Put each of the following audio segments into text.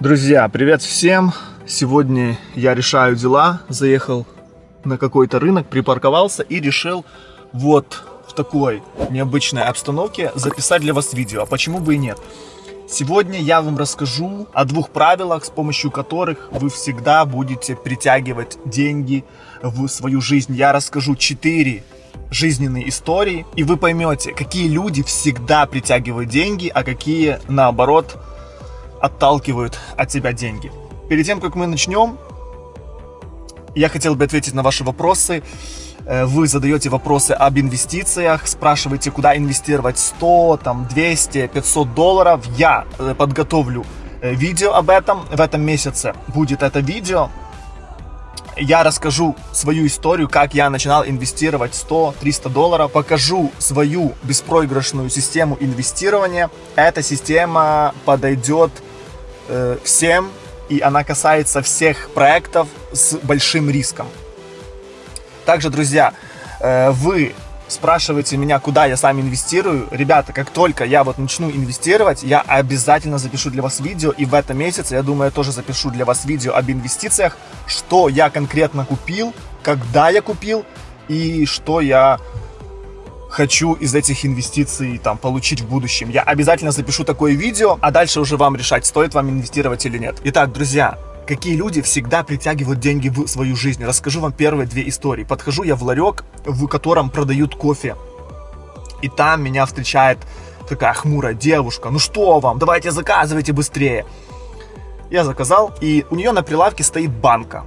Друзья, привет всем! Сегодня я решаю дела, заехал на какой-то рынок, припарковался и решил вот в такой необычной обстановке записать для вас видео, а почему бы и нет. Сегодня я вам расскажу о двух правилах, с помощью которых вы всегда будете притягивать деньги в свою жизнь. Я расскажу четыре жизненные истории, и вы поймете, какие люди всегда притягивают деньги, а какие, наоборот, отталкивают от тебя деньги. Перед тем, как мы начнем, я хотел бы ответить на ваши вопросы. Э, вы задаете вопросы об инвестициях, спрашиваете, куда инвестировать 100, там, 200, 500 долларов. Я э, подготовлю э, видео об этом. В этом месяце будет это видео. Я расскажу свою историю, как я начинал инвестировать 100-300 долларов. Покажу свою беспроигрышную систему инвестирования. Эта система подойдет э, всем, и она касается всех проектов с большим риском. Также, друзья, э, вы спрашиваете меня, куда я сам инвестирую. Ребята, как только я вот начну инвестировать, я обязательно запишу для вас видео. И в этом месяце, я думаю, я тоже запишу для вас видео об инвестициях, что я конкретно купил, когда я купил и что я хочу из этих инвестиций там получить в будущем. Я обязательно запишу такое видео, а дальше уже вам решать, стоит вам инвестировать или нет. Итак, друзья, какие люди всегда притягивают деньги в свою жизнь. Расскажу вам первые две истории. Подхожу я в ларек, в котором продают кофе. И там меня встречает такая хмурая девушка. Ну что вам, давайте заказывайте быстрее. Я заказал, и у нее на прилавке стоит банка.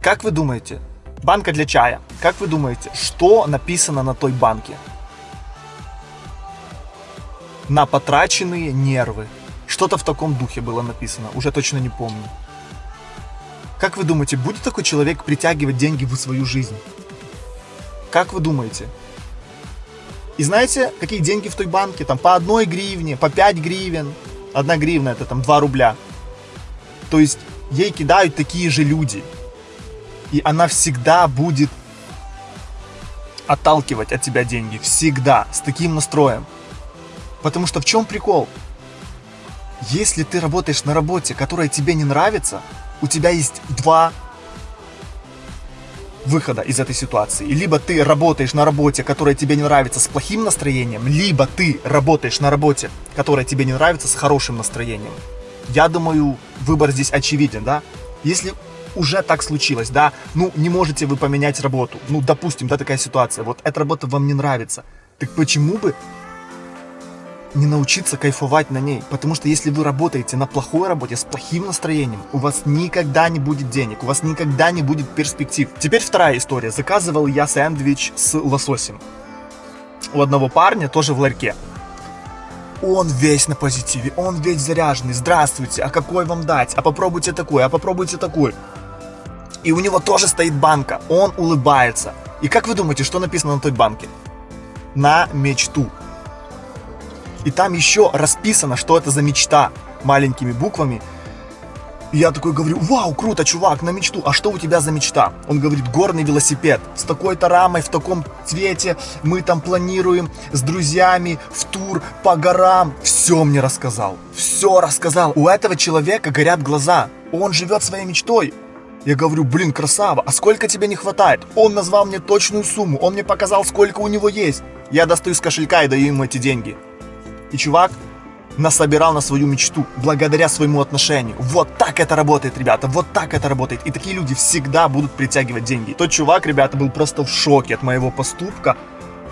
Как вы думаете, банка для чая, как вы думаете, что написано на той банке? На потраченные нервы. Что-то в таком духе было написано, уже точно не помню. Как вы думаете, будет такой человек притягивать деньги в свою жизнь? Как вы думаете? И знаете, какие деньги в той банке? Там по одной гривне, по 5 гривен. Одна гривна это там 2 рубля. То есть ей кидают такие же люди. И она всегда будет отталкивать от тебя деньги. Всегда. С таким настроем. Потому что в чем прикол? Если ты работаешь на работе, которая тебе не нравится, у тебя есть два выхода из этой ситуации. Либо ты работаешь на работе, которая тебе не нравится, с плохим настроением, либо ты работаешь на работе, которая тебе не нравится, с хорошим настроением. Я думаю, выбор здесь очевиден, да? Если уже так случилось, да, ну не можете вы поменять работу, ну допустим, да, такая ситуация, вот эта работа вам не нравится, так почему бы не научиться кайфовать на ней. Потому что если вы работаете на плохой работе, с плохим настроением, у вас никогда не будет денег, у вас никогда не будет перспектив. Теперь вторая история. Заказывал я сэндвич с лососем. У одного парня, тоже в ларьке. Он весь на позитиве, он весь заряженный. Здравствуйте, а какой вам дать? А попробуйте такой, а попробуйте такой. И у него тоже стоит банка. Он улыбается. И как вы думаете, что написано на той банке? На мечту. И там еще расписано, что это за мечта маленькими буквами. И я такой говорю, вау, круто, чувак, на мечту. А что у тебя за мечта? Он говорит, горный велосипед с такой-то рамой, в таком цвете. Мы там планируем с друзьями в тур по горам. Все мне рассказал. Все рассказал. У этого человека горят глаза. Он живет своей мечтой. Я говорю, блин, красава, а сколько тебе не хватает? Он назвал мне точную сумму, он мне показал, сколько у него есть. Я достаю из кошелька и даю ему эти деньги. И чувак насобирал на свою мечту благодаря своему отношению. Вот так это работает, ребята, вот так это работает. И такие люди всегда будут притягивать деньги. Тот чувак, ребята, был просто в шоке от моего поступка.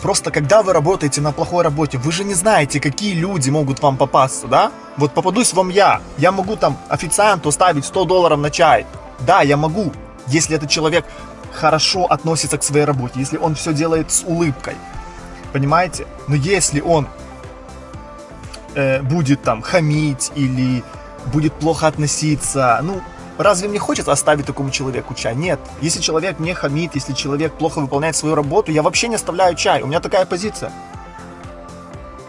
Просто когда вы работаете на плохой работе, вы же не знаете, какие люди могут вам попасться, да? Вот попадусь вам я, я могу там официанту ставить 100 долларов на чай. Да, я могу, если этот человек хорошо относится к своей работе, если он все делает с улыбкой. Понимаете? Но если он э, будет там хамить или будет плохо относиться. Ну, разве мне хочется оставить такому человеку чай? Нет. Если человек не хамит, если человек плохо выполняет свою работу, я вообще не оставляю чай. У меня такая позиция.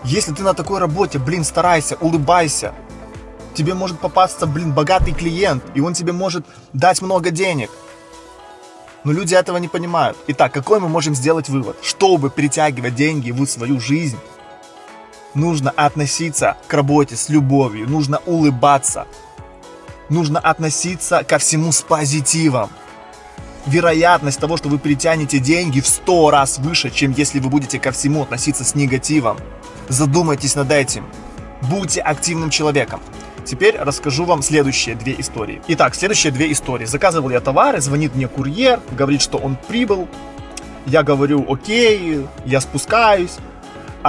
Если ты на такой работе, блин, старайся, улыбайся. Тебе может попасться, блин, богатый клиент, и он тебе может дать много денег. Но люди этого не понимают. Итак, какой мы можем сделать вывод? Чтобы притягивать деньги в свою жизнь, нужно относиться к работе с любовью, нужно улыбаться. нужно относиться ко всему с позитивом. Вероятность того, что вы притянете деньги в 100 раз выше, чем если вы будете ко всему относиться с негативом. Задумайтесь над этим. Будьте активным человеком. Теперь расскажу вам следующие две истории. Итак, следующие две истории. Заказывал я товары, звонит мне курьер, говорит, что он прибыл. Я говорю, окей, я спускаюсь.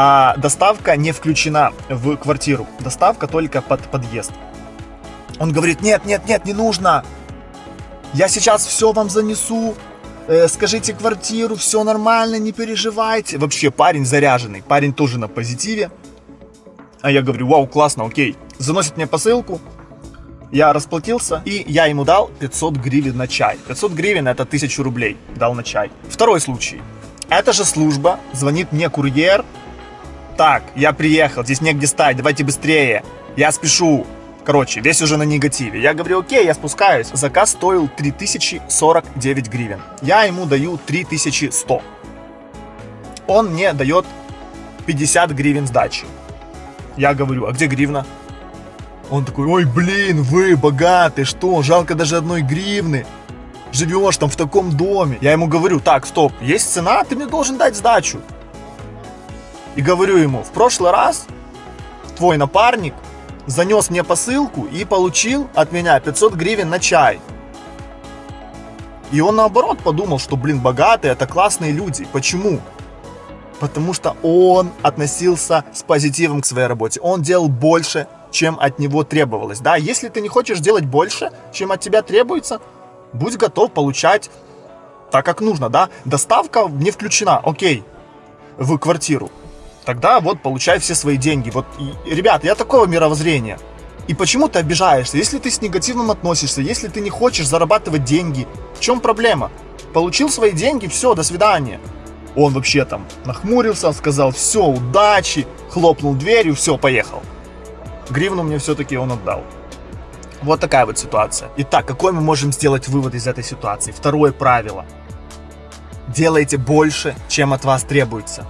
А доставка не включена в квартиру. Доставка только под подъезд. Он говорит, нет, нет, нет, не нужно. Я сейчас все вам занесу. Э, скажите квартиру, все нормально, не переживайте. Вообще парень заряженный, парень тоже на позитиве. А я говорю, вау, классно, окей заносит мне посылку, я расплатился, и я ему дал 500 гривен на чай. 500 гривен это 1000 рублей дал на чай. Второй случай. Эта же служба, звонит мне курьер. Так, я приехал, здесь негде стать, давайте быстрее. Я спешу. Короче, весь уже на негативе. Я говорю, окей, я спускаюсь. Заказ стоил 3049 гривен. Я ему даю 3100. Он мне дает 50 гривен сдачи. Я говорю, а где гривна? Он такой, ой, блин, вы богатый, что, жалко даже одной гривны. Живешь там в таком доме. Я ему говорю, так, стоп, есть цена, ты мне должен дать сдачу. И говорю ему, в прошлый раз твой напарник занес мне посылку и получил от меня 500 гривен на чай. И он наоборот подумал, что, блин, богатые это классные люди. Почему? Потому что он относился с позитивом к своей работе. Он делал больше, чем от него требовалось. Да, если ты не хочешь делать больше, чем от тебя требуется, будь готов получать так, как нужно, да. Доставка не включена, окей, в квартиру. Тогда вот получай все свои деньги. Вот, и, ребят, я такого мировоззрения. И почему ты обижаешься? Если ты с негативным относишься, если ты не хочешь зарабатывать деньги, в чем проблема? Получил свои деньги, все, до свидания. Он вообще там нахмурился, сказал, все, удачи, хлопнул дверью, все, поехал гривну мне все-таки он отдал. Вот такая вот ситуация. Итак, какой мы можем сделать вывод из этой ситуации? Второе правило. Делайте больше, чем от вас требуется.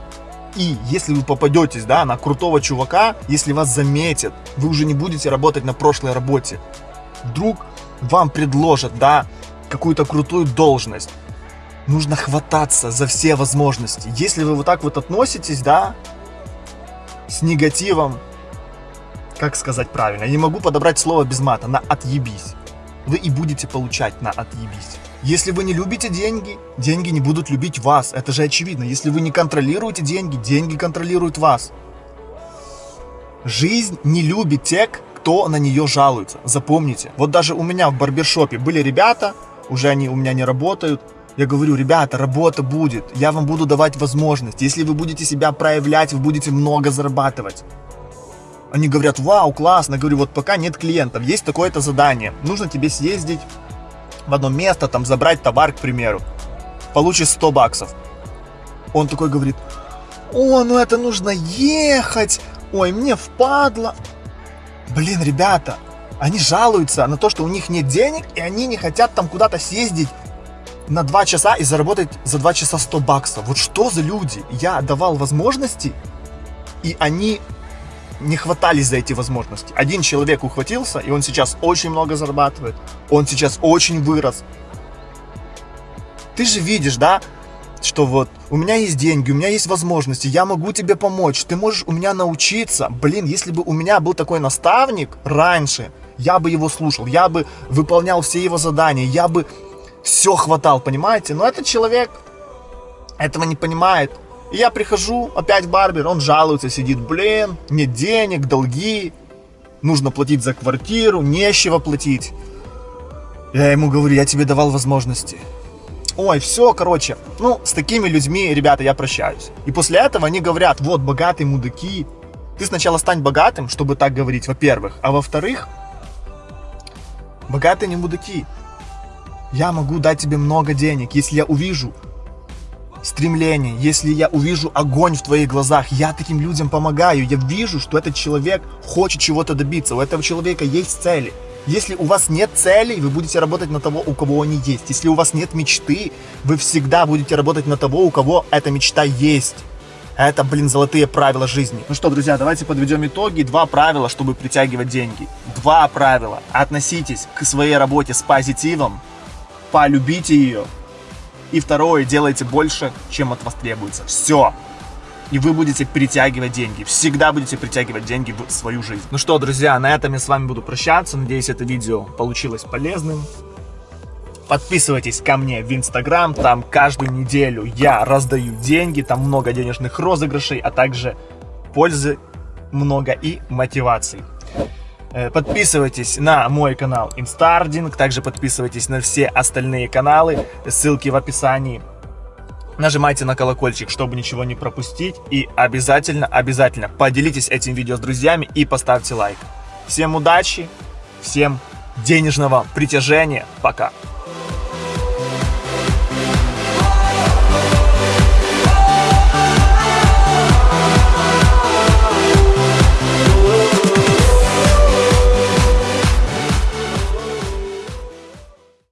И если вы попадетесь да, на крутого чувака, если вас заметят, вы уже не будете работать на прошлой работе. Вдруг вам предложат да, какую-то крутую должность. Нужно хвататься за все возможности. Если вы вот так вот относитесь, да, с негативом, как сказать правильно, я не могу подобрать слово без мата, на отъебись. Вы и будете получать на отъебись. Если вы не любите деньги, деньги не будут любить вас. Это же очевидно. Если вы не контролируете деньги, деньги контролируют вас. Жизнь не любит тех, кто на нее жалуется. Запомните. Вот даже у меня в барбершопе были ребята, уже они у меня не работают. Я говорю, ребята, работа будет, я вам буду давать возможность. Если вы будете себя проявлять, вы будете много зарабатывать. Они говорят, вау, классно. Я говорю, вот пока нет клиентов, есть такое-то задание. Нужно тебе съездить в одно место, там забрать товар, к примеру. Получишь 100 баксов. Он такой говорит, о, ну это нужно ехать. Ой, мне впадло. Блин, ребята, они жалуются на то, что у них нет денег, и они не хотят там куда-то съездить на 2 часа и заработать за 2 часа 100 баксов. Вот что за люди? Я давал возможности, и они не хватались за эти возможности. Один человек ухватился, и он сейчас очень много зарабатывает. Он сейчас очень вырос. Ты же видишь, да, что вот у меня есть деньги, у меня есть возможности, я могу тебе помочь, ты можешь у меня научиться. Блин, если бы у меня был такой наставник раньше, я бы его слушал, я бы выполнял все его задания, я бы все хватал, понимаете? Но этот человек этого не понимает. И я прихожу, опять барбер, он жалуется, сидит, блин, нет денег, долги, нужно платить за квартиру, нечего платить. Я ему говорю, я тебе давал возможности. Ой, все, короче, ну, с такими людьми, ребята, я прощаюсь. И после этого они говорят, вот, богатые мудаки. Ты сначала стань богатым, чтобы так говорить, во-первых. А во-вторых, богатые не мудаки. Я могу дать тебе много денег, если я увижу, стремление, если я увижу огонь в твоих глазах, я таким людям помогаю, я вижу, что этот человек хочет чего-то добиться, у этого человека есть цели. Если у вас нет целей, вы будете работать на того, у кого они есть. Если у вас нет мечты, вы всегда будете работать на того, у кого эта мечта есть. Это, блин, золотые правила жизни. Ну что, друзья, давайте подведем итоги. Два правила, чтобы притягивать деньги. Два правила. Относитесь к своей работе с позитивом, полюбите ее. И второе, делайте больше, чем от вас требуется. Все и вы будете притягивать деньги. Всегда будете притягивать деньги в свою жизнь. Ну что, друзья, на этом я с вами буду прощаться. Надеюсь, это видео получилось полезным. Подписывайтесь ко мне в Инстаграм, там каждую неделю я раздаю деньги, там много денежных розыгрышей, а также пользы много и мотиваций. Э, подписывайтесь на мой канал Инстардинг, также подписывайтесь на все остальные каналы, ссылки в описании. Нажимайте на колокольчик, чтобы ничего не пропустить. И обязательно, обязательно поделитесь этим видео с друзьями и поставьте лайк. Всем удачи, всем денежного притяжения. Пока.